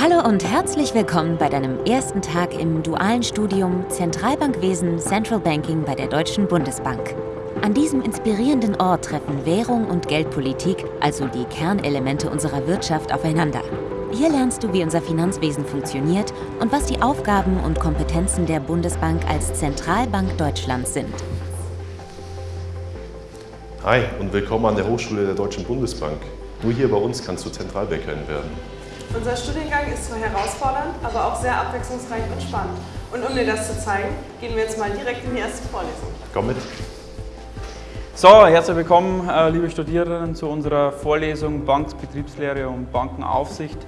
Hallo und herzlich willkommen bei deinem ersten Tag im dualen Studium Zentralbankwesen Central Banking bei der Deutschen Bundesbank. An diesem inspirierenden Ort treffen Währung und Geldpolitik, also die Kernelemente unserer Wirtschaft, aufeinander. Hier lernst du, wie unser Finanzwesen funktioniert und was die Aufgaben und Kompetenzen der Bundesbank als Zentralbank Deutschlands sind. Hi und willkommen an der Hochschule der Deutschen Bundesbank. Nur hier bei uns kannst du Zentralbankerin werden. Unser Studiengang ist zwar herausfordernd, aber auch sehr abwechslungsreich und spannend. Und um dir das zu zeigen, gehen wir jetzt mal direkt in die erste Vorlesung. Komm mit. So, herzlich willkommen, äh, liebe Studierenden, zu unserer Vorlesung Bankbetriebslehre und Bankenaufsicht.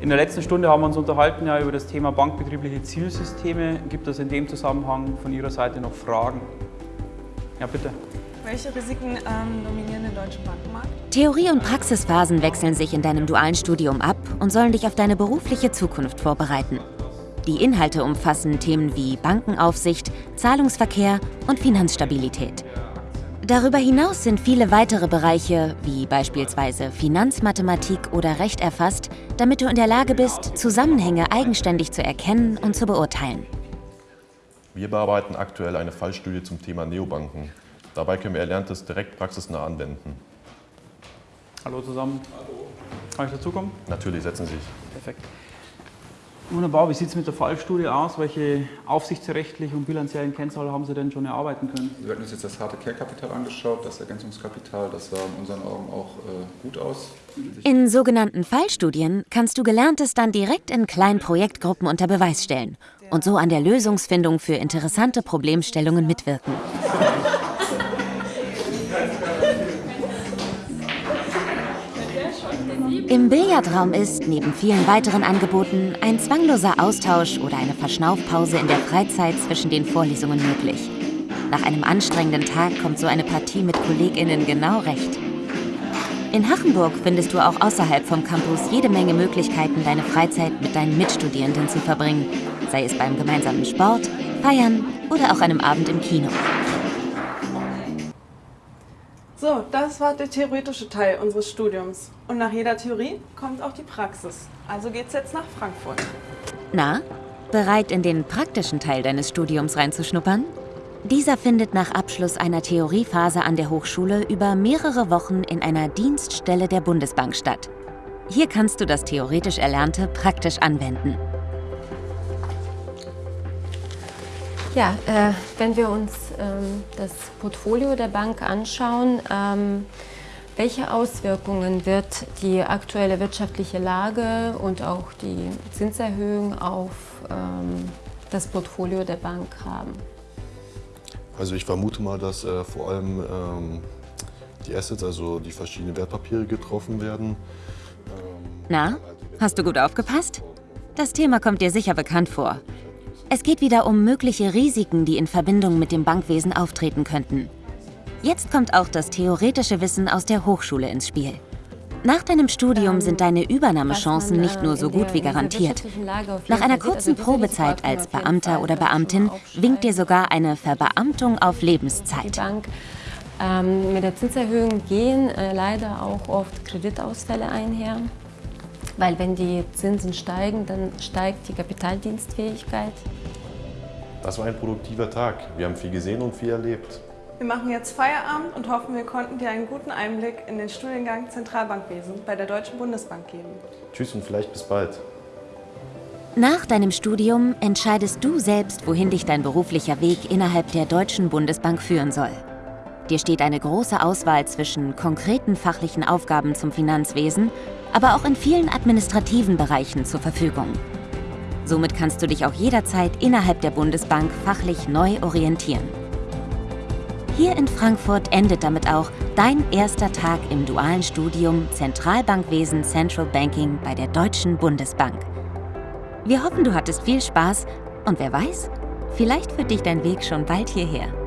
In der letzten Stunde haben wir uns unterhalten ja, über das Thema bankbetriebliche Zielsysteme. Gibt es in dem Zusammenhang von Ihrer Seite noch Fragen? Ja, bitte. Welche Risiken ähm, dominieren deutschen Bankenmarkt? Theorie- und Praxisphasen wechseln sich in deinem dualen Studium ab und sollen dich auf deine berufliche Zukunft vorbereiten. Die Inhalte umfassen Themen wie Bankenaufsicht, Zahlungsverkehr und Finanzstabilität. Darüber hinaus sind viele weitere Bereiche, wie beispielsweise Finanzmathematik oder Recht erfasst, damit du in der Lage bist, Zusammenhänge eigenständig zu erkennen und zu beurteilen. Wir bearbeiten aktuell eine Fallstudie zum Thema Neobanken. Dabei können wir Erlerntes direkt praxisnah anwenden. Hallo zusammen. Hallo. Kann ich dazukommen? Natürlich, setzen Sie sich. Perfekt. Wunderbar, wie sieht es mit der Fallstudie aus? Welche aufsichtsrechtlichen und bilanziellen Kennzahlen haben Sie denn schon erarbeiten können? Wir hatten uns jetzt das harte Care-Kapital angeschaut, das Ergänzungskapital, das sah in unseren Augen auch äh, gut aus. In sogenannten Fallstudien kannst du Gelerntes dann direkt in kleinen Projektgruppen unter Beweis stellen und so an der Lösungsfindung für interessante Problemstellungen mitwirken. Im Billardraum ist, neben vielen weiteren Angeboten, ein zwangloser Austausch oder eine Verschnaufpause in der Freizeit zwischen den Vorlesungen möglich. Nach einem anstrengenden Tag kommt so eine Partie mit KollegInnen genau recht. In Hachenburg findest du auch außerhalb vom Campus jede Menge Möglichkeiten, deine Freizeit mit deinen Mitstudierenden zu verbringen, sei es beim gemeinsamen Sport, Feiern oder auch einem Abend im Kino. So, das war der theoretische Teil unseres Studiums. Und nach jeder Theorie kommt auch die Praxis. Also geht's jetzt nach Frankfurt. Na, bereit in den praktischen Teil deines Studiums reinzuschnuppern? Dieser findet nach Abschluss einer Theoriephase an der Hochschule über mehrere Wochen in einer Dienststelle der Bundesbank statt. Hier kannst du das theoretisch Erlernte praktisch anwenden. Ja, äh, wenn wir uns das Portfolio der Bank anschauen, ähm, welche Auswirkungen wird die aktuelle wirtschaftliche Lage und auch die Zinserhöhung auf ähm, das Portfolio der Bank haben? Also ich vermute mal, dass äh, vor allem ähm, die Assets, also die verschiedenen Wertpapiere getroffen werden. Ähm, Na, hast du gut aufgepasst? Das Thema kommt dir sicher bekannt vor. Es geht wieder um mögliche Risiken, die in Verbindung mit dem Bankwesen auftreten könnten. Jetzt kommt auch das theoretische Wissen aus der Hochschule ins Spiel. Nach deinem Studium ähm, sind deine Übernahmechancen nicht nur so gut wie garantiert. Nach einer kurzen also Probezeit als Beamter oder Beamtin winkt dir sogar eine Verbeamtung auf Lebenszeit. Ähm, mit der Zinserhöhung gehen äh, leider auch oft Kreditausfälle einher. Weil wenn die Zinsen steigen, dann steigt die Kapitaldienstfähigkeit. Das war ein produktiver Tag. Wir haben viel gesehen und viel erlebt. Wir machen jetzt Feierabend und hoffen, wir konnten dir einen guten Einblick in den Studiengang Zentralbankwesen bei der Deutschen Bundesbank geben. Tschüss und vielleicht bis bald. Nach deinem Studium entscheidest du selbst, wohin dich dein beruflicher Weg innerhalb der Deutschen Bundesbank führen soll. Dir steht eine große Auswahl zwischen konkreten fachlichen Aufgaben zum Finanzwesen, aber auch in vielen administrativen Bereichen zur Verfügung. Somit kannst du dich auch jederzeit innerhalb der Bundesbank fachlich neu orientieren. Hier in Frankfurt endet damit auch dein erster Tag im dualen Studium Zentralbankwesen Central Banking bei der Deutschen Bundesbank. Wir hoffen, du hattest viel Spaß und wer weiß, vielleicht führt dich dein Weg schon bald hierher.